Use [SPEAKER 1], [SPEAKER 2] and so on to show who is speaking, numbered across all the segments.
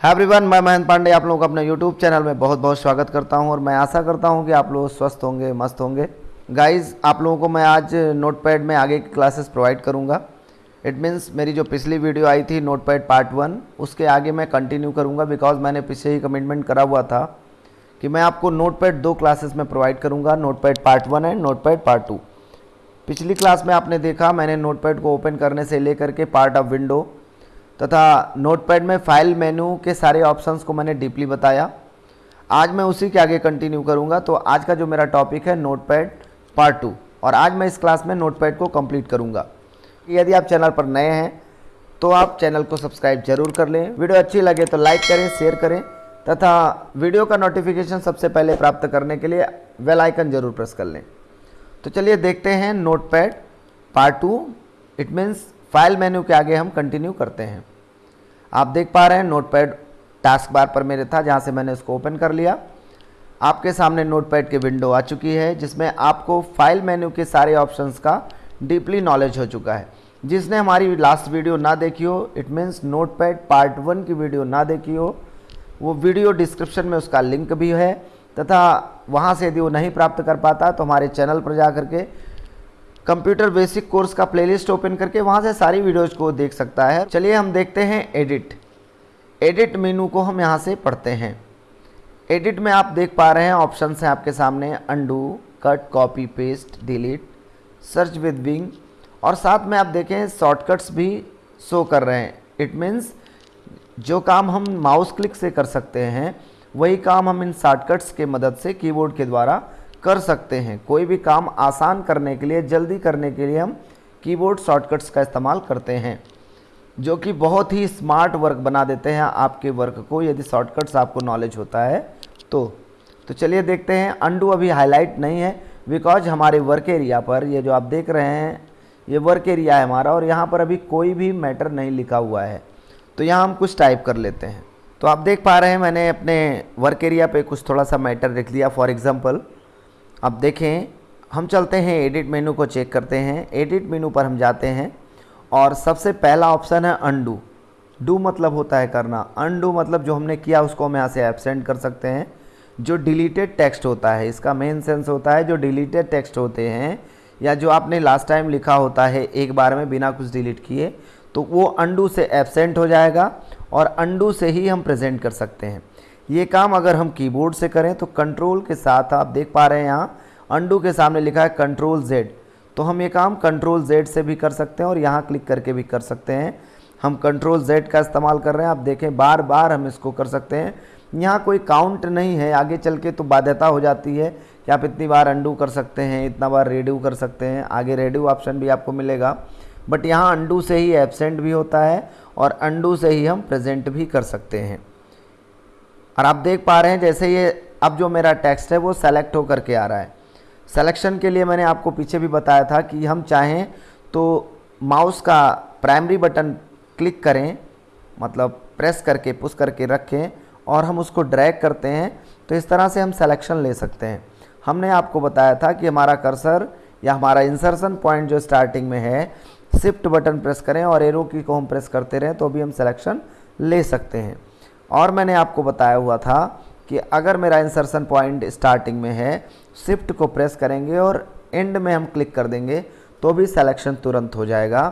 [SPEAKER 1] Hi everyone मैं महेंद्र पांडे आप लोगों का अपने यूट्यूब चैनल में बहुत बहुत स्वागत करता हूँ और मैं आशा करता हूँ कि आप लोग स्वस्थ होंगे, मस्त होंगे। गाइस आप लोगों को मैं आज नोटपैड में आगे की क्लासेस प्रोवाइड करूँगा। इट मीन्स मेरी जो पिछली वीडियो आई थी नोटपैड पार्ट वन उसके आगे मैं कंटिन्यू करूँगा बिकॉज़ मैंने पीछे ही कमिटमेंट करा हुआ था कि मैं आपको नोटपैड दो क्लासेस में प्रोवाइड करूँगा notepad part one and notepad part two पिछली क्लास में आपने देखा, मैंने नोटपैड को ओपन करने से लेकर के पार्ट ऑफ़ विंडो तथा नोटपैड में फ़ाइल मेनू के सारे ऑप्शंस को मैंने डीपली बताया। आज मैं उसी के आगे कंटिन्यू करूँगा। तो आज का जो मेरा टॉपिक है, नोटपैड पार्ट टू। और आज मैं इस क्लास में नोटपैड को कंप्लीट करूँगा। यदि आप चैनल पर नए हैं तो आप चैनल को सब्सक्राइब ज़रूर कर लें। वीडियो अच्छी लगे तो लाइक करें, शेयर करें, तथा वीडियो का नोटिफिकेशन सबसे पहले प्राप्त करने के लिए वेल आइकन ज़रूर प्रेस कर लें। तो चलिए देखते हैं notepad part two. It means file menu के आगे हम कंटिन्यू करते हैं। आप देख पा रहे हैं नोटपैड टास्क बार पर मेरे था, जहाँ से मैंने इसको ओपन कर लिया। आपके सामने नोटपैड की विंडो आ चुकी है, जिसमें आपको फ़ाइल मेन्यू के सारे ऑप्शंस का डीपली नॉलेज हो चुका है। जिसने हमारी लास्ट वीडियो ना देखी हो it means notepad part one की वीडियो ना देखी हो, वो वीडियो डिस्क्रिप्शन में उसका लिंक भी है, तथा वहाँ से यदि वो नहीं प्राप्त कर पाता तो हमारे चैनल पर जा करके कंप्यूटर बेसिक कोर्स का प्लेलिस्ट ओपन करके वहाँ से सारी वीडियोज़ को देख सकता है। चलिए हम देखते हैं एडिट। एडिट मेनू को हम यहाँ से पढ़ते हैं। एडिट में आप देख पा रहे हैं ऑप्शन हैं आपके सामने। Undo, cut, copy, paste, delete, search with Bing. और साथ में आप देखें शॉर्टकट्स भी शो कर रहे हैं। इट मीन्स जो काम हम माउस क्लिक से कर सकते हैं, वही काम हम इन शॉर्टकट्स के मदद से कीबोर्ड के द्वारा कर सकते हैं। कोई भी काम आसान करने के लिए, जल्दी करने के लिए हम कीबोर्ड शॉर्टकट्स का इस्तेमाल करते हैं, जो कि बहुत ही स्मार्ट वर्क बना देते हैं आपके वर्क को। यदि शॉर्टकट्स आपको नॉलेज होता है तो तो चलिए देखते हैं। अंडू अभी हाईलाइट नहीं है बिकॉज़ हमारे वर्क एरिया पर, ये जो आप देख रहे हैं, ये वर्क एरिया है हमारा, और यहाँ पर अभी कोई भी मैटर नहीं लिखा हुआ है। तो यहाँ हम कुछ टाइप कर लेते हैं। तो आप देख पा रहे हैं, मैंने अपने वर्क एरिया पे कुछ थोड़ा सा मैटर लिख लिया। फॉर एग्ज़ाम्पल अब देखें, हम चलते हैं एडिट मेनू को चेक करते हैं। एडिट मेनू पर हम जाते हैं और सबसे पहला ऑप्शन है अनडू डू मतलब होता है करना। अनडू मतलब जो हमने किया, उसको हम यहाँ से एबसेंट कर सकते हैं। जो डिलीटेड टेक्स्ट होता है, इसका मेन सेंस होता है, जो डिलीटेड टेक्स्ट होते हैं या जो आपने लास्ट टाइम लिखा होता है, एक बार में बिना कुछ डिलीट किए तो वो अंडू से एबसेंट हो जाएगा और अंडू से ही हम प्रेजेंट कर सकते हैं। ये काम अगर हम कीबोर्ड से करें तो कंट्रोल के साथ आप देख पा रहे हैं यहाँ अंडू के सामने लिखा है कंट्रोल जेड तो हम ये काम कंट्रोल जेड से भी कर सकते हैं और यहाँ क्लिक करके भी कर सकते हैं। हम कंट्रोल जेड का इस्तेमाल कर रहे हैं, आप देखें बार बार हम इसको कर सकते हैं। यहाँ कोई काउंट नहीं है, आगे चल के तो बाध्यता हो जाती है कि आप इतनी बार अंडू कर सकते हैं, इतना बार रेड्यू कर सकते हैं। आगे रेड्यू ऑप्शन भी आपको मिलेगा। बट यहाँ अंडू से ही एबसेंट भी होता है और अंडू से ही हम प्रेजेंट भी कर सकते हैं। और आप देख पा रहे हैं जैसे ये अब जो मेरा टेक्स्ट है वो सेलेक्ट होकर के आ रहा है। सेलेक्शन के लिए मैंने आपको पीछे भी बताया था कि हम चाहें तो माउस का प्राइमरी बटन क्लिक करें मतलब प्रेस करके पुश करके रखें और हम उसको ड्रैग करते हैं। तो इस तरह से हम सिलेक्शन ले सकते हैं। हमने आपको बताया था कि हमारा कर्सर या हमारा इंसर्शन पॉइंट जो स्टार्टिंग में है शिफ्ट बटन प्रेस करें और एरो की को हम प्रेस करते रहें तो भी हम सिलेक्शन ले सकते हैं। और मैंने आपको बताया हुआ था कि अगर मेरा इंसर्शन पॉइंट स्टार्टिंग में है शिफ्ट को प्रेस करेंगे और एंड में हम क्लिक कर देंगे तो भी सिलेक्शन तुरंत हो जाएगा।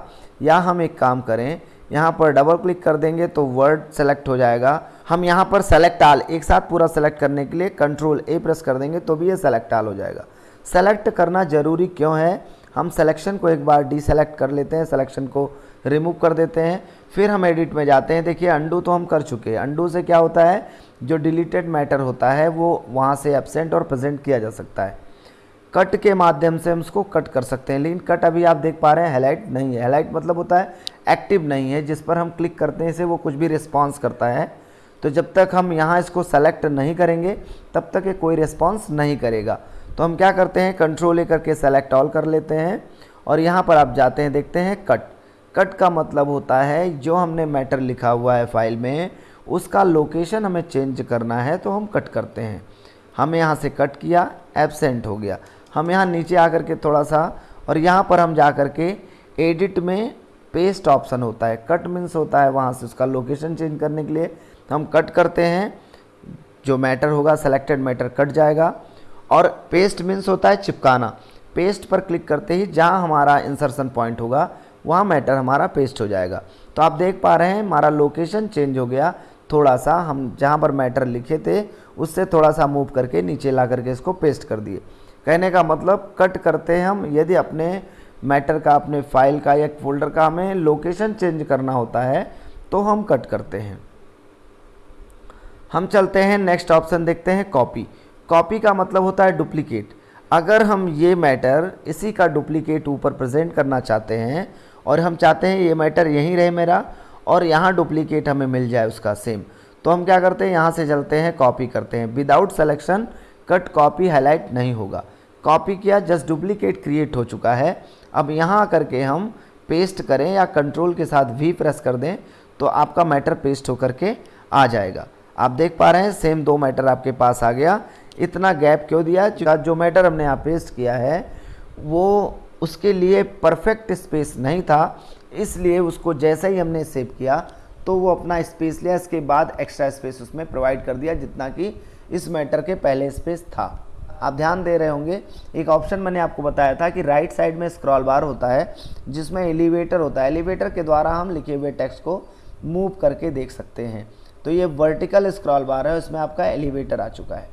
[SPEAKER 1] या हम एक काम करें, यहाँ पर डबल क्लिक कर देंगे तो वर्ड सेलेक्ट हो जाएगा। हम यहाँ पर सेलेक्ट आल एक साथ पूरा सेलेक्ट करने के लिए कंट्रोल ए प्रेस कर देंगे तो भी ये सेलेक्ट आल हो जाएगा। सेलेक्ट करना ज़रूरी क्यों है? हम सिलेक्शन को एक बार डी सेलेक्ट कर लेते हैं सिलेक्शन को रिमूव कर देते हैं, फिर हम एडिट में जाते हैं। देखिए अंडू तो हम कर चुके हैं। अंडू से क्या होता है? जो डिलीटेड मैटर होता है, वो वहाँ से एबसेंट और प्रेजेंट किया जा सकता है। कट के माध्यम से हम उसको कट कर सकते हैं। लेकिन कट अभी आप देख पा रहे हैं हाईलाइट नहीं है। हाईलाइट मतलब होता है एक्टिव नहीं है, जिस पर हम क्लिक करते हैं, इसे वो कुछ भी रिस्पॉन्स करता है। तो जब तक हम यहाँ इसको सेलेक्ट नहीं करेंगे, तब तक ये कोई रिस्पॉन्स नहीं करेगा। तो हम क्या करते हैं कंट्रोल ए करके सेलेक्ट ऑल कर लेते हैं और यहाँ पर आप जाते हैं, देखते हैं कट कट का मतलब होता है जो हमने मैटर लिखा हुआ है फ़ाइल में, उसका लोकेशन हमें चेंज करना है तो हम कट करते हैं। हम यहाँ से कट किया एबसेंट हो गया। हम यहाँ नीचे आकर के थोड़ा सा और यहाँ पर हम जा कर के एडिट में पेस्ट ऑप्शन होता है। कट मीन्स होता है वहाँ से उसका लोकेशन चेंज करने के लिए। हम कट करते हैं, जो मैटर होगा सेलेक्टेड मैटर कट जाएगा। और पेस्ट मीन्स होता है चिपकाना। पेस्ट पर क्लिक करते ही जहाँ हमारा इंसर्शन पॉइंट होगा, वहाँ मैटर हमारा पेस्ट हो जाएगा। तो आप देख पा रहे हैं, हमारा लोकेशन चेंज हो गया। थोड़ा सा हम जहाँ पर मैटर लिखे थे, उससे थोड़ा सा मूव करके नीचे ला करके इसको पेस्ट कर दिए। कहने का मतलब कट करते हैं हम, यदि अपने मैटर का, अपने फ़ाइल का या फोल्डर का हमें लोकेशन चेंज करना होता है तो हम कट करते हैं। हम चलते हैं नेक्स्ट ऑप्शन देखते हैं कॉपी कॉपी का मतलब होता है डुप्लीकेट अगर हम ये मैटर इसी का डुप्लीकेट ऊपर प्रेजेंट करना चाहते हैं, और हम चाहते हैं ये मैटर यहीं रहे मेरा, और यहाँ डुप्लीकेट हमें मिल जाए उसका सेम तो हम क्या करते हैं? यहाँ से चलते हैं कॉपी करते हैं. Without selection cut copy highlight नहीं होगा. कॉपी किया जस्ट डुप्लीकेट क्रिएट हो चुका है. अब यहाँ आ करके हम पेस्ट करें या कंट्रोल के साथ वी प्रेस कर दें तो आपका मैटर पेस्ट होकर के आ जाएगा. आप देख पा रहे हैं सेम दो मैटर आपके पास आ गया. इतना गैप क्यों दिया? जो मैटर हमने यहाँ पेस्ट किया है, वो उसके लिए परफेक्ट स्पेस नहीं था, इसलिए उसको जैसे ही हमने सेव किया तो वो अपना स्पेस लिया, इसके बाद एक्स्ट्रा स्पेस उसमें प्रोवाइड कर दिया, जितना कि इस मैटर के पहले स्पेस था। आप ध्यान दे रहे होंगे, एक ऑप्शन मैंने आपको बताया था कि राइट साइड में स्क्रॉल बार होता है, जिसमें एलिवेटर होता है। एलिवेटर के द्वारा हम लिखे हुए टेक्स्ट को मूव करके देख सकते हैं। तो ये वर्टिकल स्क्रॉल बार है, उसमें आपका एलिवेटर आ चुका है।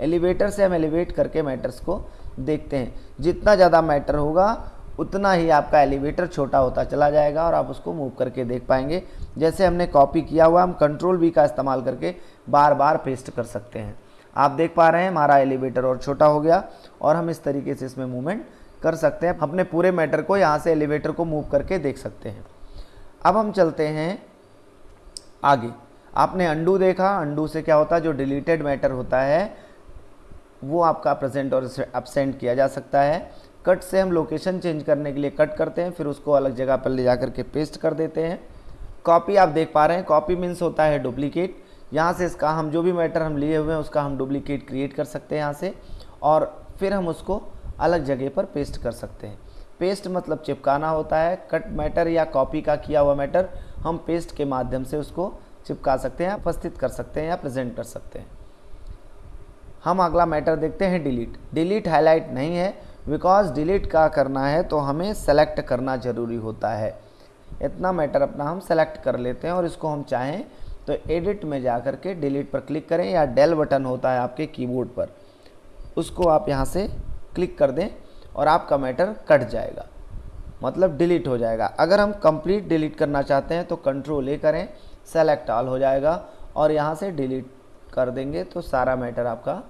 [SPEAKER 1] एलिवेटर से हम एलिवेट करके मैटर्स को देखते हैं। जितना ज़्यादा मैटर होगा, उतना ही आपका एलिवेटर छोटा होता चला जाएगा और आप उसको मूव करके देख पाएँगे। जैसे हमने कॉपी किया हुआ, हम कंट्रोल वी का इस्तेमाल करके बार बार पेस्ट कर सकते हैं। आप देख पा रहे हैं, हमारा एलिवेटर और छोटा हो गया और हम इस तरीके से इसमें मूवमेंट कर सकते हैं। अपने पूरे मैटर को यहाँ से एलिवेटर को मूव करके देख सकते हैं। अब हम चलते हैं आगे। आपने अंडू देखा, अंडू से क्या होता है? जो डिलीटेड मैटर होता है वो आपका प्रेजेंट और अपसेंट किया जा सकता है। कट से हम लोकेशन चेंज करने के लिए कट करते हैं, फिर उसको अलग जगह पर ले जा करके पेस्ट कर देते हैं। कॉपी आप देख पा रहे हैं कॉपी मीन्स होता है डुप्लीकेट यहाँ से इसका हम जो भी मैटर हम लिए हुए हैं, उसका हम डुप्लीकेट क्रिएट कर सकते हैं यहाँ से, और फिर हम उसको अलग जगह पर पेस्ट कर सकते हैं। पेस्ट मतलब चिपकाना होता है कट मैटर या कॉपी का किया हुआ मैटर हम पेस्ट के माध्यम से उसको चिपका सकते हैं, उपस्थित कर सकते हैं या प्रेजेंट कर सकते हैं। हम अगला मैटर देखते हैं डिलीट डिलीट हाईलाइट नहीं है. बिकॉज़ डिलीट का करना है? तो हमें सेलेक्ट करना ज़रूरी होता है. इतना मैटर अपना हम सेलेक्ट कर लेते हैं और इसको हम चाहें तो एडिट में जा कर के डिलीट पर क्लिक करें या डेल बटन होता है आपके कीबोर्ड पर. उसको आप यहाँ से क्लिक कर दें और आपका मैटर कट जाएगा. मतलब डिलीट हो जाएगा. अगर हम कंप्लीट डिलीट करना चाहते हैं तो कंट्रोल ए करें. सेलेक्ट ऑल हो जाएगा और यहाँ से डिलीट कर देंगे तो सारा मैटर आपका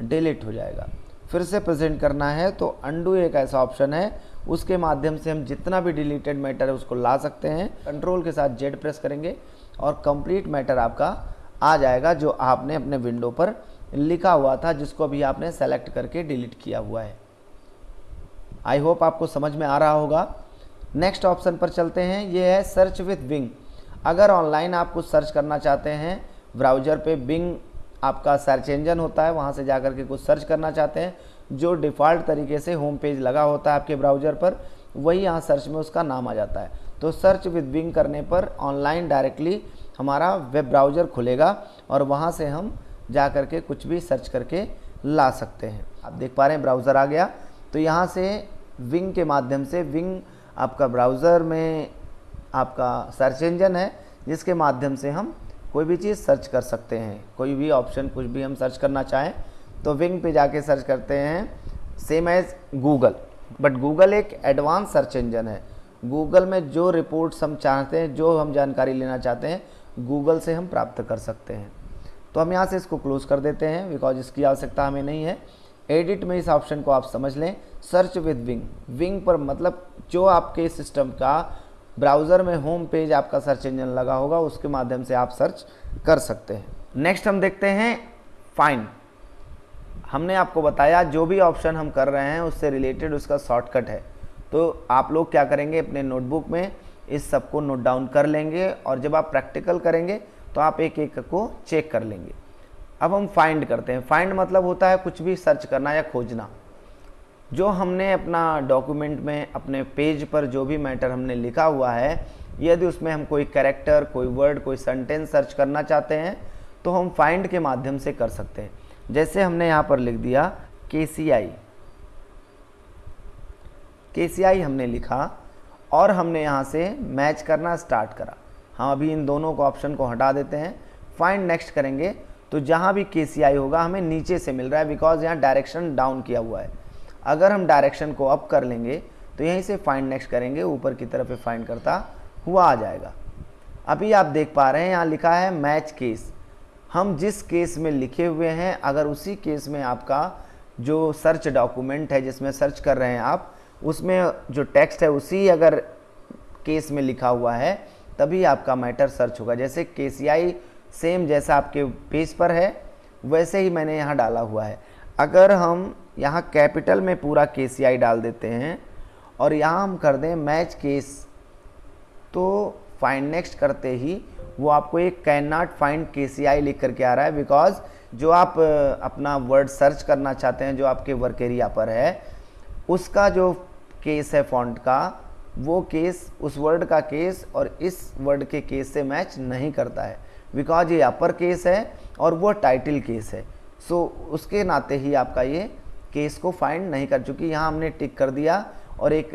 [SPEAKER 1] डिलीट हो जाएगा। फिर से प्रेजेंट करना है तो अंडू एक ऐसा ऑप्शन है। उसके माध्यम से हम जितना भी डिलीटेड मैटर है उसको ला सकते हैं। कंट्रोल के साथ जेड प्रेस करेंगे और कंप्लीट मैटर आपका आ जाएगा जो आपने अपने विंडो पर लिखा हुआ था, जिसको अभी आपने सेलेक्ट करके डिलीट किया हुआ है। आई होप आपको समझ में आ रहा होगा। नेक्स्ट ऑप्शन पर चलते हैं। ये है सर्च विथ विंग अगर ऑनलाइन आप कुछ सर्च करना चाहते हैं ब्राउज़र पे बिंग आपका सर्च इंजन होता है, वहाँ से जा कर के कुछ सर्च करना चाहते हैं, जो डिफ़ॉल्ट तरीके से होम पेज लगा होता है आपके ब्राउज़र पर, वही यहाँ सर्च में उसका नाम आ जाता है। तो सर्च विद विंग करने पर ऑनलाइन डायरेक्टली हमारा वेब ब्राउज़र खुलेगा और वहाँ से हम जा कर के कुछ भी सर्च करके ला सकते हैं। आप देख पा रहे हैं ब्राउज़र आ गया। तो यहाँ से विंग के माध्यम से विंग आपका ब्राउज़र में आपका सर्च इंजन है, जिसके माध्यम से हम कोई भी चीज़ सर्च कर सकते हैं। कोई भी ऑप्शन, कुछ भी हम सर्च करना चाहें तो विंग पे जाके सर्च करते हैं। Same as Google. But Google एक एडवांस सर्च इंजन है। गूगल में जो रिपोर्ट्स हम चाहते हैं, जो हम जानकारी लेना चाहते हैं, गूगल से हम प्राप्त कर सकते हैं। तो हम यहाँ से इसको क्लोज कर देते हैं, बिकॉज़ इसकी आवश्यकता हमें नहीं है। एडिट में इस ऑप्शन को आप समझ लें। Search with wing. विंग पर मतलब जो आपके सिस्टम का ब्राउज़र में होम पेज आपका सर्च इंजन लगा होगा, उसके माध्यम से आप सर्च कर सकते हैं। नेक्स्ट हम देखते हैं फाइंड हमने आपको बताया, जो भी ऑप्शन हम कर रहे हैं, उससे रिलेटेड उसका शॉर्टकट है। तो आप लोग क्या करेंगे, अपने नोटबुक में इस सबको नोट डाउन कर लेंगे और जब आप प्रैक्टिकल करेंगे तो आप एक एक को चेक कर लेंगे। अब हम फाइंड करते हैं। फाइंड मतलब होता है कुछ भी सर्च करना या खोजना। जो हमने अपना डॉक्यूमेंट में, अपने पेज पर जो भी मैटर हमने लिखा हुआ है, यदि उसमें हम कोई कैरेक्टर कोई वर्ड कोई सेंटेंस सर्च करना चाहते हैं तो हम फाइंड के माध्यम से कर सकते हैं। जैसे हमने यहाँ पर लिख दिया के सी आई के सी आई हमने लिखा और हमने यहाँ से मैच करना स्टार्ट करा। हम अभी इन दोनों को ऑप्शन को हटा देते हैं। फाइंड नेक्स्ट करेंगे तो जहाँ भी के सी आई होगा, हमें नीचे से मिल रहा है बिकॉज़ यहाँ डायरेक्शन डाउन किया हुआ है। अगर हम डायरेक्शन को अप कर लेंगे तो यहीं से फाइंड नेक्स्ट करेंगे, ऊपर की तरफ़ फाइंड करता हुआ आ जाएगा। अभी आप देख पा रहे हैं, यहाँ लिखा है मैच केस हम जिस केस में लिखे हुए हैं, अगर उसी केस में आपका जो सर्च डॉक्यूमेंट है, जिसमें सर्च कर रहे हैं आप, उसमें जो टेक्स्ट है, उसी अगर केस में लिखा हुआ है, तभी आपका मैटर सर्च होगा। जैसे के सेम जैसा आपके पेज पर है, वैसे ही मैंने यहाँ डाला हुआ है। अगर हम यहाँ कैपिटल में पूरा के डाल देते हैं और यहाँ हम कर दें मैच केस। तो फाइंड नेक्स्ट करते ही वो आपको एक कैन नॉट फाइंड के सी आई लिख करके आ रहा है बिकॉज़ जो आप अपना वर्ड सर्च करना चाहते हैं जो आपके वर्क एरिया पर है उसका जो केस है फॉन्ट का वो केस उस वर्ड का केस और इस वर्ड के केस से मैच नहीं करता है बिकॉज़ ये अपर केस है और वो टाइटल केस है। सो so, उसके नाते ही आपका ये केस को फाइंड नहीं कर चुकी। यहाँ हमने टिक कर दिया और एक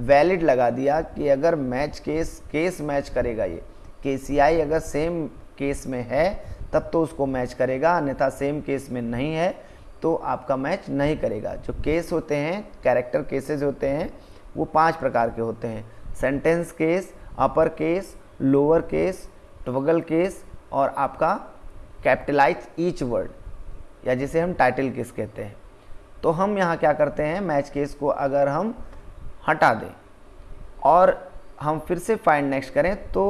[SPEAKER 1] वैलिड लगा दिया कि अगर मैच केस केस मैच करेगा ये। के अगर सेम केस में है, तब तो उसको मैच करेगा, अन्यथा सेम केस में नहीं है तो आपका मैच नहीं करेगा। जो केस होते हैं कैरेक्टर केसेस होते हैं, वो पाँच प्रकार के होते हैं। Sentence case upper case lower case toggle case और आपका कैपिटलाइज ईच वर्ड या जिसे हम टाइटल केस कहते हैं। तो हम यहाँ क्या करते हैं मैच केस को अगर हम हटा दें और हम फिर से फाइंड नेक्स्ट करें तो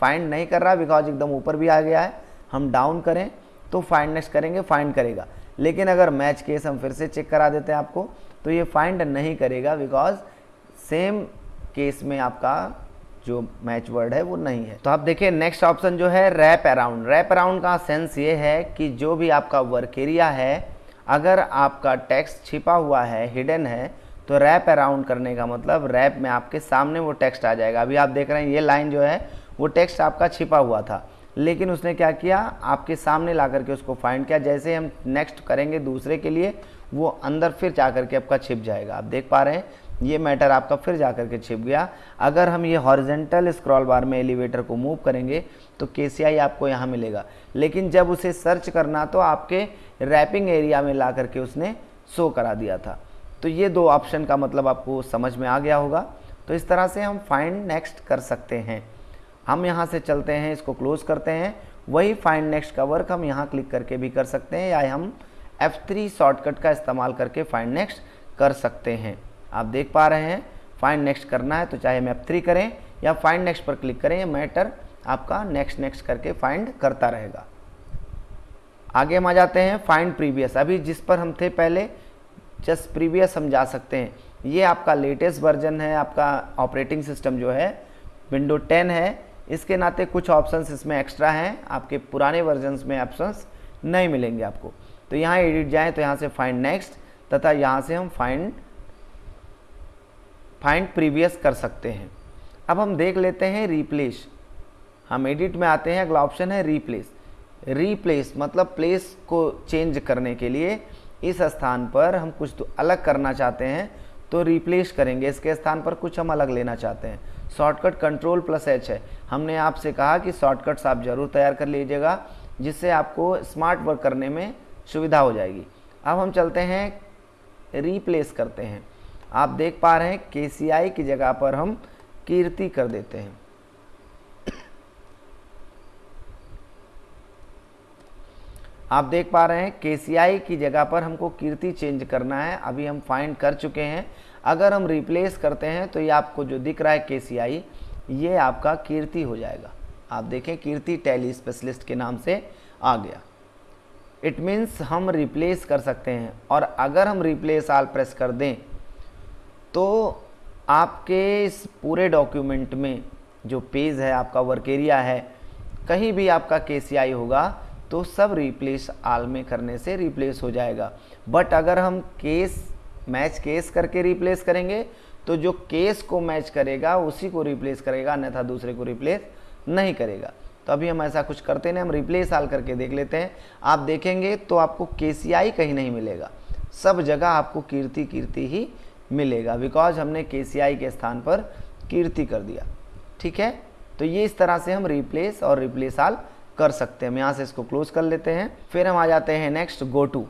[SPEAKER 1] फाइंड नहीं कर रहा बिकॉज़ एकदम ऊपर भी आ गया है। हम डाउन करें तो फाइंड नेक्स्ट करेंगे फाइंड करेगा। लेकिन अगर मैच केस हम फिर से चेक करा देते हैं आपको तो ये फाइंड नहीं करेगा बिकॉज़ सेम केस में आपका जो मैच वर्ड है वो नहीं है। तो आप देखिए नेक्स्ट ऑप्शन जो है रैप अराउंड रैप अराउंड का सेंस ये है कि जो भी आपका वर्क एरिया है अगर आपका टैक्स छिपा हुआ है हिडन है तो रैप अराउंड करने का मतलब रैप में आपके सामने वो टेक्स्ट आ जाएगा। अभी आप देख रहे हैं, ये लाइन जो है, वो टेक्स्ट आपका छिपा हुआ था। लेकिन उसने क्या किया? आपके सामने ला करके उसको फाइंड किया। जैसे हम नेक्स्ट करेंगे दूसरे के लिए, वो अंदर फिर जा करके आपका छिप जाएगा। आप देख पा रहे हैं ये मैटर आपका फिर जा करके छिप गया। अगर हम ये हॉरिजेंटल स्क्रॉल बार में एलिवेटर को मूव करेंगे तो के आपको यहाँ मिलेगा। लेकिन जब उसे सर्च करना तो आपके रैपिंग एरिया में ला करके उसने शो करा दिया था। तो ये दो ऑप्शन का मतलब आपको समझ में आ गया होगा। तो इस तरह से हम फाइंड नेक्स्ट कर सकते हैं। हम यहाँ से चलते हैं, इसको क्लोज करते हैं। वही फाइंड नेक्स्ट का वर्क हम यहाँ क्लिक करके भी कर सकते हैं, या हम F3 शॉर्टकट का इस्तेमाल करके फाइंड नेक्स्ट कर सकते हैं। आप देख पा रहे हैं। फाइंड नेक्स्ट करना है तो चाहे मैप थ्री करें या फाइंड नेक्स्ट पर क्लिक करें मैटर आपका नेक्स्ट नेक्स्ट करके फाइंड करता रहेगा। आगे हम आ जाते हैं फाइंड प्रीवियस अभी जिस पर हम थे पहले जस्ट प्रीवियस हम जा सकते हैं। ये आपका लेटेस्ट वर्जन है, आपका ऑपरेटिंग सिस्टम जो है विंडो 10 है। इसके नाते कुछ ऑप्शंस इसमें एक्स्ट्रा हैं, आपके पुराने वर्जन्स में ऑप्शंस नहीं मिलेंगे आपको। तो यहाँ एडिट जाएँ तो यहाँ से फाइंड नेक्स्ट तथा यहाँ से हम फाइंड फाइंड प्रीवियस कर सकते हैं। अब हम देख लेते हैं रिप्लेस हम एडिट में आते हैं, अगला ऑप्शन है रिप्लेस रिप्लेस मतलब प्लेस को चेंज करने के लिए इस स्थान पर हम कुछ तो अलग करना चाहते हैं तो रिप्लेस करेंगे। इसके स्थान पर कुछ हम अलग लेना चाहते हैं। शॉर्टकट कंट्रोल प्लस एच है। हमने आपसे कहा कि शॉर्टकट्स आप ज़रूर तैयार कर लीजिएगा, जिससे आपको स्मार्ट वर्क करने में सुविधा हो जाएगी। अब हम चलते हैं रिप्लेस करते हैं। आप देख पा रहे हैं के की जगह पर हम कीर्ति कर देते हैं। आप देख पा रहे हैं के की जगह पर हमको कीर्ति चेंज करना है। अभी हम फाइंड कर चुके हैं। अगर हम रिप्लेस करते हैं तो ये आपको जो दिख रहा है के ये आपका कीर्ति हो जाएगा। आप देखें, कीर्ति टेली स्पेशलिस्ट के नाम से आ गया। इट मीन्स हम रिप्लेस कर सकते हैं। और अगर हम रिप्लेस आल प्रेस कर दें तो आपके इस पूरे डॉक्यूमेंट में जो पेज है, आपका वर्क एरिया है, कहीं भी आपका के होगा तो सब रिप्लेस आल में करने से रिप्लेस हो जाएगा। बट अगर हम केस मैच केस करके रिप्लेस करेंगे तो जो केस को मैच करेगा, उसी को रिप्लेस करेगा, अन्यथा दूसरे को रिप्लेस नहीं करेगा। तो अभी हम ऐसा कुछ करते नहीं, हम रिप्लेस आल करके देख लेते हैं। आप देखेंगे तो आपको के कहीं नहीं मिलेगा। सब जगह आपको कीर्ति कीर्ति ही मिलेगा बिकॉज़ हमने के के स्थान पर कीर्ति कर दिया। ठीक है? तो ये इस तरह से हम रिप्लेस और रिप्लेस आल कर सकते हैं। हम यहाँ से इसको क्लोज कर लेते हैं। फिर हम आ जाते हैं नेक्स्ट गो टू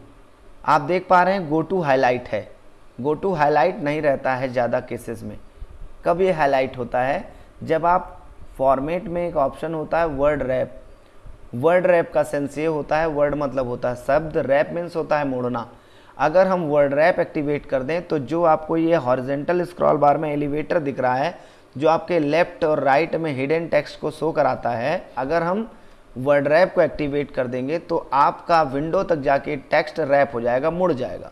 [SPEAKER 1] आप देख पा रहे हैं गो टू हाईलाइट है। गो टू हाईलाइट नहीं रहता है ज़्यादा केसेस में। कब ये हाईलाइट होता है? जब आप फॉर्मेट में एक ऑप्शन होता है वर्ड रैप वर्ड रैप का सेंस ये होता है वर्ड मतलब होता है शब्द। रैप मीन्स होता है मोड़ना। अगर हम वर्ड रैप एक्टिवेट कर दें तो जो आपको ये हॉरिजेंटल स्क्रॉल बार में एलिवेटर दिख रहा है, जो आपके लेफ़्ट और राइट में हिडन टेक्स्ट को शो कराता है, अगर हम वर्ड रैप को एक्टिवेट कर देंगे तो आपका विंडो तक जाके टेक्स्ट रैप हो जाएगा, मुड़ जाएगा।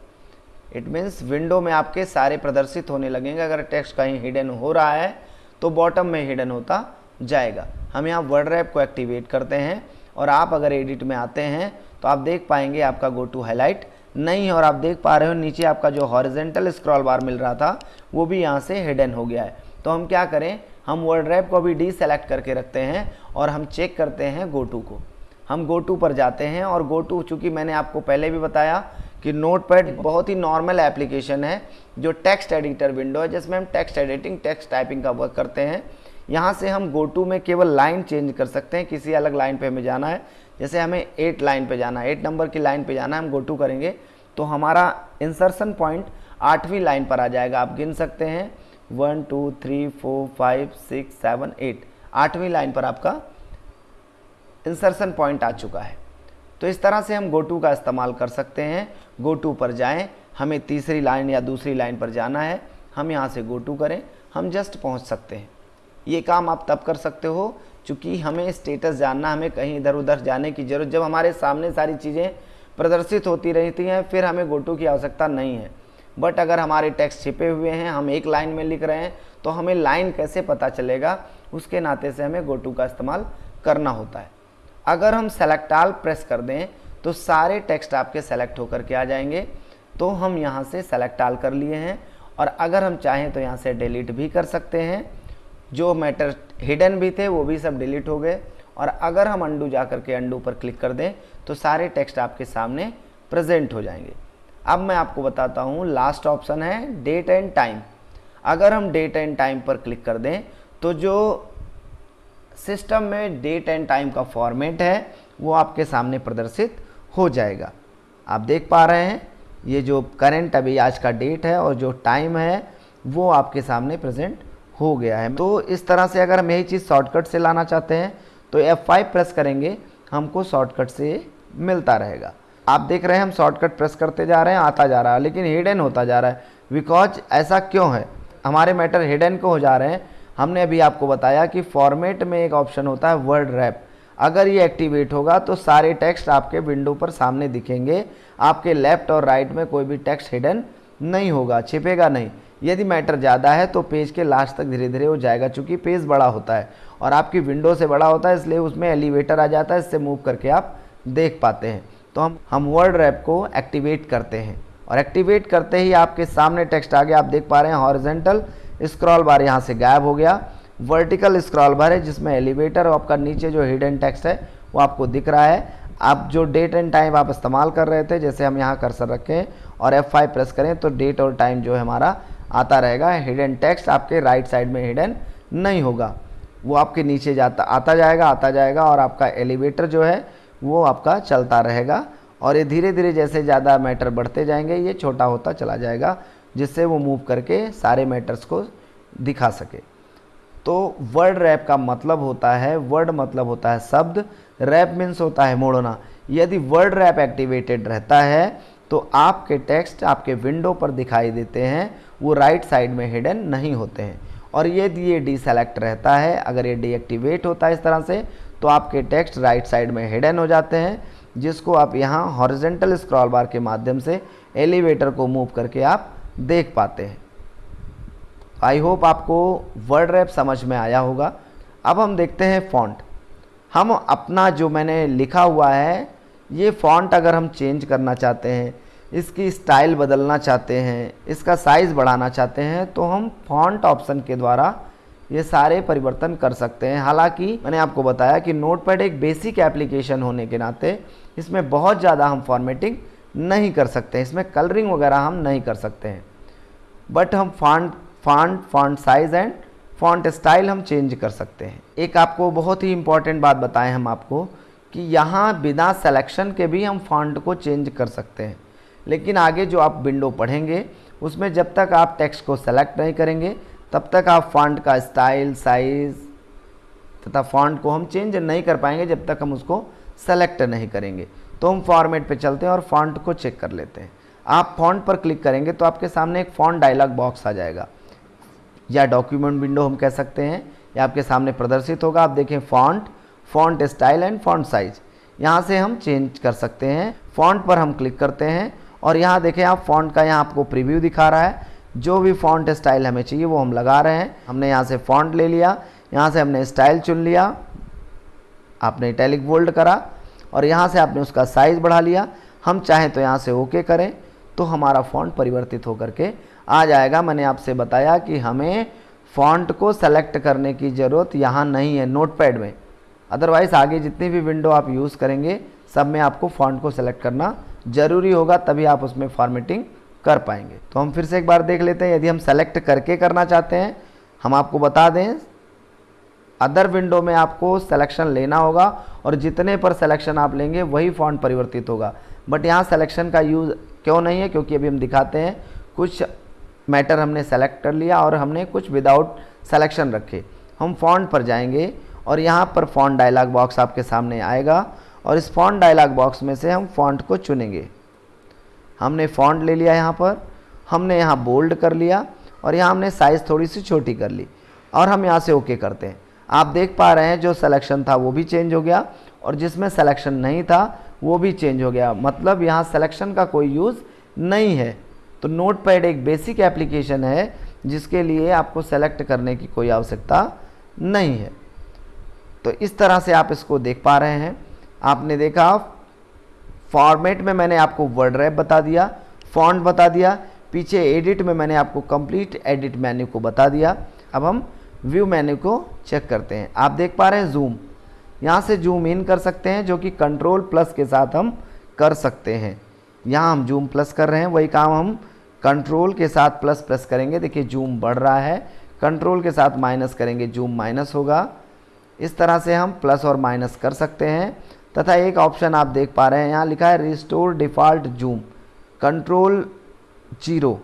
[SPEAKER 1] इट मीन्स विंडो में आपके सारे प्रदर्शित होने लगेंगे, अगर टेक्स्ट कहीं हिडन हो रहा है तो बॉटम में हिडन होता जाएगा। हम यहाँ वर्ड रैप को एक्टिवेट करते हैं, और आप अगर एडिट में आते हैं तो आप देख पाएँगे आपका गो टू हाईलाइट नहीं है और आप देख पा रहे हो, नीचे आपका जो हॉरिजेंटल स्क्रॉल बार मिल रहा था, वो भी यहाँ से हिडन हो गया है। तो हम क्या करें? हम वर्ड रैप को भी डी सेलेक्ट करके रखते हैं, और हम चेक करते हैं गो टू को। हम गो टू पर जाते हैं, और गो टू चूँकि मैंने आपको पहले भी बताया कि नोटपैड बहुत ही नॉर्मल एप्लीकेशन है, जो टेक्स्ट एडिटर विंडो है, जिसमें हम टेक्स्ट एडिटिंग टेक्स्ट टाइपिंग का वर्क करते हैं। यहाँ से हम गो टू में केवल लाइन चेंज कर सकते हैं, किसी अलग लाइन पे हमें जाना है। जैसे हमें एट लाइन पे जाना है एट नंबर की लाइन पे जाना है, हम गो टू करेंगे तो हमारा इंसर्शन पॉइंट आठवीं लाइन पर आ जाएगा। आप गिन सकते हैं one two three four five six seven eight आठवीं लाइन पर आपका इंसर्शन पॉइंट आ चुका है। तो इस तरह से हम गो टू का इस्तेमाल कर सकते हैं। गो टू पर जाएँ, हमें तीसरी लाइन या दूसरी लाइन पर जाना है, हम यहाँ से गो टू करें, हम जस्ट पहुँच सकते हैं। ये काम आप तब कर सकते हो चूँकि हमें स्टेटस जानना, हमें कहीं इधर उधर जाने की ज़रूरत, जब हमारे सामने सारी चीज़ें प्रदर्शित होती रहती हैं, फिर हमें गोटू की आवश्यकता नहीं है। बट अगर हमारे टेक्स्ट छिपे हुए हैं, हम एक लाइन में लिख रहे हैं तो हमें लाइन कैसे पता चलेगा? उसके नाते से हमें गोटू का इस्तेमाल करना होता है। अगर हम सेलेक्ट आल प्रेस कर दें तो सारे टेक्स्ट आपके सेलेक्ट होकर के आ जाएँगे। तो हम यहाँ से सेलेक्ट आल कर लिए हैं, और अगर हम चाहें तो यहाँ से डिलीट भी कर सकते हैं। जो मैटर हिडन भी थे, वो भी सब डिलीट हो गए। और अगर हम अंडू जा कर के अंडू पर क्लिक कर दें तो सारे टेक्स्ट आपके सामने प्रेजेंट हो जाएँगे। अब मैं आपको बताता हूँ लास्ट ऑप्शन है डेट एंड टाइम अगर हम डेट एंड टाइम पर क्लिक कर दें तो जो सिस्टम में डेट एंड टाइम का फॉर्मेट है, वो आपके सामने प्रदर्शित हो जाएगा। आप देख पा रहे हैं, ये जो करंट अभी आज का डेट है और जो टाइम है, वो आपके सामने प्रेजेंट हो गया है। तो इस तरह से अगर हम यही चीज़ शॉर्टकट से लाना चाहते हैं तो F5 प्रेस करेंगे, हमको शॉर्टकट से मिलता रहेगा। आप देख रहे हैं हम शॉर्टकट प्रेस करते जा रहे हैं, आता जा रहा है, लेकिन हिडन होता जा रहा है। बिकॉज़ ऐसा क्यों है? हमारे मैटर हिडन को हो जा रहे हैं। हमने अभी आपको बताया कि फॉर्मेट में एक ऑप्शन होता है वर्ड रैप अगर ये एक्टिवेट होगा तो सारे टेक्स्ट आपके विंडो पर सामने दिखेंगे। आपके लेफ़्ट और राइट में कोई भी टेक्स्ट हिडन नहीं होगा, छिपेगा नहीं। यदि मैटर ज़्यादा है तो पेज के लास्ट तक धीरे धीरे हो जाएगा, चूँकि पेज बड़ा होता है और आपकी विंडो से बड़ा होता है, इसलिए उसमें एलिवेटर आ जाता है, इससे मूव करके आप देख पाते हैं। तो हम हम वर्ड रैप को एक्टिवेट करते हैं और एक्टिवेट करते ही आपके सामने टेक्स्ट आ गया आप देख पा रहे हैं हॉरिजेंटल स्क्रॉल बार यहाँ से गायब हो गया। वर्टिकल स्क्रॉल बार है, जिसमें एलिवेटर और आपका नीचे जो हिडन टेक्स्ट है, वो आपको दिख रहा है। आप जो डेट एंड टाइम आप इस्तेमाल कर रहे थे, जैसे हम यहाँ कर्सर रखें और F5 प्रेस करें तो डेट और टाइम जो है हमारा आता रहेगा। हिडन टेक्स्ट आपके राइट साइड में हिडन नहीं होगा। वो आपके नीचे जाता, आता जाएगा आता जाएगा और आपका एलिवेटर जो है, वो आपका चलता रहेगा। और ये धीरे धीरे जैसे ज़्यादा मैटर बढ़ते जाएँगे, ये छोटा होता चला जाएगा, जिससे वो मूव करके सारे मैटर्स को दिखा सके। तो वर्ड रैप का मतलब होता है वर्ड मतलब होता है शब्द। रैप मीन्स होता है मोड़ना। यदि वर्ड रैप एक्टिवेटेड रहता है तो आपके टेक्स्ट आपके विंडो पर दिखाई देते हैं, वो राइट साइड में हिडन नहीं होते हैं। और यदि ये डी सेलेक्ट रहता है, अगर ये डीएक्टिवेट होता है इस तरह से तो आपके टेक्स्ट राइट साइड में हिडन हो जाते हैं, जिसको आप यहाँ हॉरिजेंटल स्क्रॉल बार के माध्यम से एलिवेटर को मूव करके आप देख पाते हैं। आई होप आपको वर्ड रैप समझ में आया होगा। अब हम देखते हैं फॉन्ट हम अपना जो मैंने लिखा हुआ है ये फॉन्ट अगर हम चेंज करना चाहते हैं, इसकी स्टाइल बदलना चाहते हैं, इसका साइज़ बढ़ाना चाहते हैं तो हम फॉन्ट ऑप्शन के द्वारा ये सारे परिवर्तन कर सकते हैं। हालाँकि मैंने आपको बताया कि नोटपैड एक बेसिक एप्लीकेशन होने के नाते इसमें बहुत ज़्यादा हम फॉर्मेटिंग नहीं कर सकते हैं। इसमें कलरिंग वगैरह हम नहीं कर सकते हैं। बट हम font font font size and font style हम चेंज कर सकते हैं। एक आपको बहुत ही इंपॉर्टेंट बात बताएँ हम आपको कि यहाँ बिना सिलेक्शन के भी हम फॉन्ट को चेंज कर सकते हैं। लेकिन आगे जो आप विंडो पढ़ेंगे, उसमें जब तक आप टेक्स्ट को सेलेक्ट नहीं करेंगे, तब तक आप फॉन्ट का स्टाइल साइज़ तथा फॉन्ट को हम चेंज नहीं कर पाएँगे जब तक हम उसको सेलेक्ट नहीं करेंगे। तो हम फॉर्मेट पे चलते हैं और फॉन्ट को चेक कर लेते हैं। आप फॉन्ट पर क्लिक करेंगे तो आपके सामने एक फॉन्ट डायलॉग बॉक्स आ जाएगा। या डॉक्यूमेंट विंडो हम कह सकते हैं, या आपके सामने प्रदर्शित होगा। आप देखें font font style and font size यहाँ से हम चेंज कर सकते हैं। फॉन्ट पर हम क्लिक करते हैं और यहाँ देखें आप फॉन्ट का यहाँ आपको प्रीव्यू दिखा रहा है। जो भी फॉन्ट स्टाइल हमें चाहिए वो हम लगा रहे हैं। हमने यहाँ से फॉन्ट ले लिया। यहाँ से हमने स्टाइल चुन लिया। आपने इटैलिक बोल्ड करा और यहाँ से आपने उसका साइज़ बढ़ा लिया। हम चाहें तो यहाँ से ओके करें। तो हमारा फॉन्ट परिवर्तित होकर के आ जाएगा। मैंने आपसे बताया कि हमें फॉन्ट को सेलेक्ट करने की ज़रूरत यहाँ नहीं है। नोटपैड में। अदरवाइज़ आगे जितनी भी विंडो आप यूज़ करेंगे, सब में आपको फॉन्ट को सेलेक्ट करना ज़रूरी होगा, तभी आप उसमें फॉर्मेटिंग कर पाएँगे। तो हम फिर से एक बार देख लेते हैं, यदि हम सेलेक्ट करके करना चाहते हैं, हम आपको बता दें अदर विंडो में आपको सिलेक्शन लेना होगा और जितने पर सिलेक्शन आप लेंगे, वही फॉन्ट परिवर्तित होगा। बट यहाँ सिलेक्शन का यूज़ क्यों नहीं है? क्योंकि अभी हम दिखाते हैं, कुछ मैटर हमने सेलेक्ट कर लिया और हमने कुछ विदाउट सेलेक्शन रखे। हम फॉन्ट पर जाएँगे और यहाँ पर फॉन्ट डायलॉग बॉक्स आपके सामने आएगा और इस फॉन्ट डायलॉग बॉक्स में से हम फॉन्ट को चुनेंगे। हमने फॉन्ट ले लिया यहाँ पर, हमने यहाँ बोल्ड कर लिया और यहाँ हमने साइज़ थोड़ी सी छोटी कर ली और हम यहाँ से ओके करते हैं। आप देख पा रहे हैं जो सिलेक्शन था वो भी चेंज हो गया और जिसमें सिलेक्शन नहीं था वो भी चेंज हो गया। मतलब यहाँ सिलेक्शन का कोई यूज़ नहीं है। तो नोट पैड एक बेसिक एप्लीकेशन है जिसके लिए आपको सेलेक्ट करने की कोई आवश्यकता नहीं है। तो इस तरह से आप इसको देख पा रहे हैं। आपने देखा फॉर्मेट में मैंने आपको वर्ड रैप बता दिया फॉन्ट बता दिया, पीछे एडिट में मैंने आपको कंप्लीट एडिट मेन्यू को बता दिया। अब हम व्यू मेन्यू को चेक करते हैं। आप देख पा रहे हैं जूम यहाँ से जूम इन कर सकते हैं, जो कि कंट्रोल प्लस के साथ हम कर सकते हैं। यहाँ हम जूम प्लस कर रहे हैं, वही काम हम कंट्रोल के साथ प्लस प्लस करेंगे। देखिए जूम बढ़ रहा है। कंट्रोल के साथ माइनस करेंगे जूम माइनस होगा। इस तरह से हम प्लस और माइनस कर सकते हैं। तथा एक ऑप्शन आप देख पा रहे हैं, यहाँ लिखा है restore default zoom control zero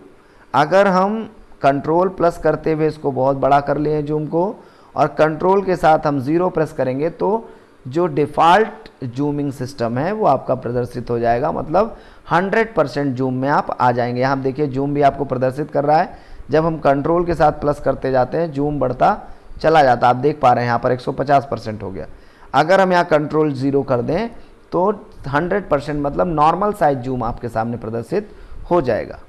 [SPEAKER 1] अगर हम कंट्रोल प्लस करते हुए इसको बहुत बड़ा कर लिए जूम को, और कंट्रोल के साथ हम ज़ीरो प्रेस करेंगे तो जो डिफ़ॉल्ट जूमिंग सिस्टम है, वो आपका प्रदर्शित हो जाएगा। मतलब 100 परसेंट जूम में आप आ जाएँगे। यहाँ देखिए जूम भी आपको प्रदर्शित कर रहा है। जब हम कंट्रोल के साथ प्लस करते जाते हैं जूम बढ़ता चला जाता, आप देख पा रहे हैं यहाँ पर 150 परसेंट हो गया। अगर हम यहाँ कंट्रोल ज़ीरो कर दें तो 100 परसेंट मतलब नॉर्मल साइज़ जूम आपके सामने प्रदर्शित हो जाएगा।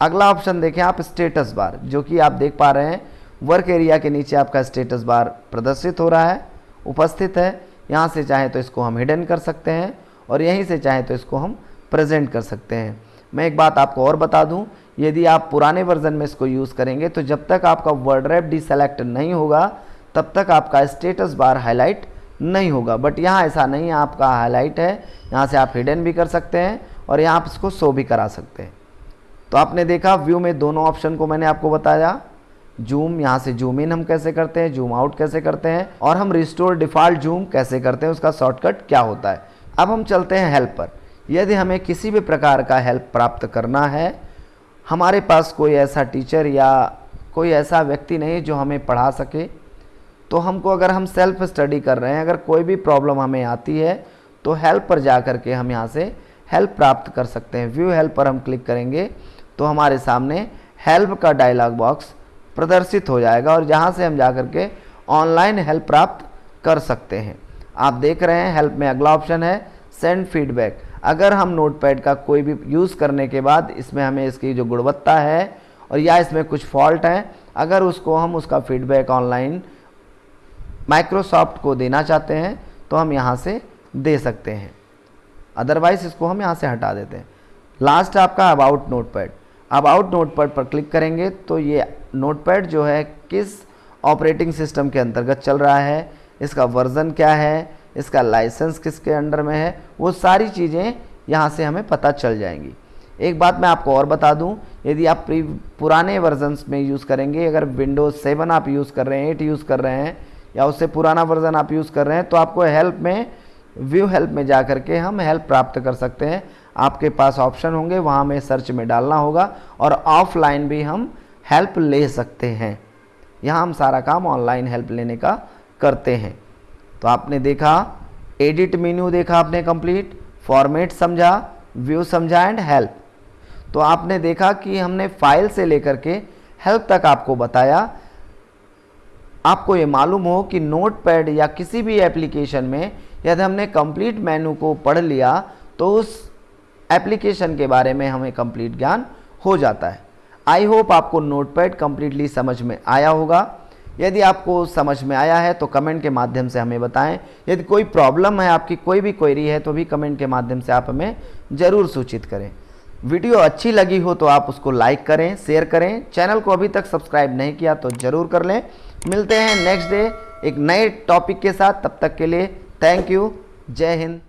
[SPEAKER 1] अगला ऑप्शन देखें आप स्टेटस बार जो कि आप देख पा रहे हैं वर्क एरिया के नीचे आपका स्टेटस बार प्रदर्शित हो रहा है, उपस्थित है। यहाँ से चाहे तो इसको हम हिडन कर सकते हैं और यहीं से चाहे तो इसको हम प्रेजेंट कर सकते हैं। मैं एक बात आपको और बता दूँ यदि आप पुराने वर्जन में इसको यूज़ करेंगे तो जब तक आपका वर्ड रैप डी सेलेक्ट नहीं होगा, तब तक आपका स्टेटस बार हाईलाइट नहीं होगा। बट यहाँ ऐसा नहीं है, आपका हाईलाइट है, यहाँ से आप हिडन भी कर सकते हैं और यहाँ आप इसको शो भी करा सकते हैं। तो आपने देखा व्यू में दोनों ऑप्शन को मैंने आपको बताया। जूम यहाँ से जूम इन हम कैसे करते हैं जूम आउट कैसे करते हैं, और हम रिस्टोर डिफ़ॉल्ट जूम कैसे करते हैं, उसका शॉर्टकट क्या होता है। अब हम चलते हैं हेल्प पर। यदि हमें किसी भी प्रकार का हेल्प प्राप्त करना है हमारे पास कोई ऐसा टीचर या कोई ऐसा व्यक्ति नहीं जो हमें पढ़ा सके। तो हमको अगर हम सेल्फ स्टडी कर रहे हैं, अगर कोई भी प्रॉब्लम हमें आती है तो हेल्प पर जा कर के हम यहाँ से हेल्प प्राप्त कर सकते हैं। व्यू हेल्प पर हम क्लिक करेंगे तो हमारे सामने हेल्प का डायलॉग बॉक्स प्रदर्शित हो जाएगा और जहाँ से हम जा कर के ऑनलाइन हेल्प प्राप्त कर सकते हैं। आप देख रहे हैं, हेल्प में अगला ऑप्शन है, सेंड फीडबैक। अगर हम नोटपैड का कोई भी यूज़ करने के बाद इसमें हमें इसकी जो गुणवत्ता है और या इसमें कुछ फॉल्ट है, अगर उसको हम उसका फीडबैक ऑनलाइन माइक्रोसॉफ्ट को देना चाहते हैं तो हम यहाँ से दे सकते हैं। अदरवाइज़ इसको हम यहाँ से हटा देते हैं। लास्ट आपका अबाउट नोटपैड। अबाउट नोटपैड पर क्लिक करेंगे तो ये नोटपैड जो है किस ऑपरेटिंग सिस्टम के अंतर्गत चल रहा है, इसका वर्ज़न क्या है इसका लाइसेंस किसके अंडर में है, वो सारी चीज़ें यहाँ से हमें पता चल जाएँगी। एक बात मैं आपको और बता दूँ, यदि आप पुराने वर्जन्स में यूज़ करेंगे, अगर विंडोज़ सेवन आप यूज़ कर रहे हैं एट यूज़ कर रहे हैं, या उससे पुराना वर्जन आप यूज़ कर रहे हैं तो आपको हेल्प में व्यू हेल्प में जा करके हम हेल्प प्राप्त कर सकते हैं। आपके पास ऑप्शन होंगे, वहाँ में सर्च में डालना होगा और ऑफलाइन भी हम हेल्प ले सकते हैं। यहाँ हम सारा काम ऑनलाइन हेल्प लेने का करते हैं। तो आपने देखा एडिट मेन्यू देखा आपने कंप्लीट फॉर्मेट समझा व्यू समझा एंड हेल्प तो आपने देखा कि हमने फ़ाइल से लेकर के हेल्प तक आपको बताया। आपको ये मालूम हो कि नोट पैड या किसी भी एप्लीकेशन में यदि हमने कंप्लीट मेनू को पढ़ लिया तो उस एप्लीकेशन के बारे में हमें कंप्लीट ज्ञान हो जाता है। आई होप आपको नोट पैड कम्प्लीटली समझ में आया होगा। यदि आपको समझ में आया है तो कमेंट के माध्यम से हमें बताएँ। यदि कोई प्रॉब्लम है, आपकी कोई भी क्वेरी है तो भी कमेंट के माध्यम से आप हमें ज़रूर सूचित करें। वीडियो अच्छी लगी हो तो आप उसको लाइक करें, शेयर करें। चैनल को अभी तक सब्सक्राइब नहीं किया तो ज़रूर कर लें। मिलते हैं नेक्स्ट डे एक नए टॉपिक के साथ। तब तक के लिए, थैंक यू। जय हिंद।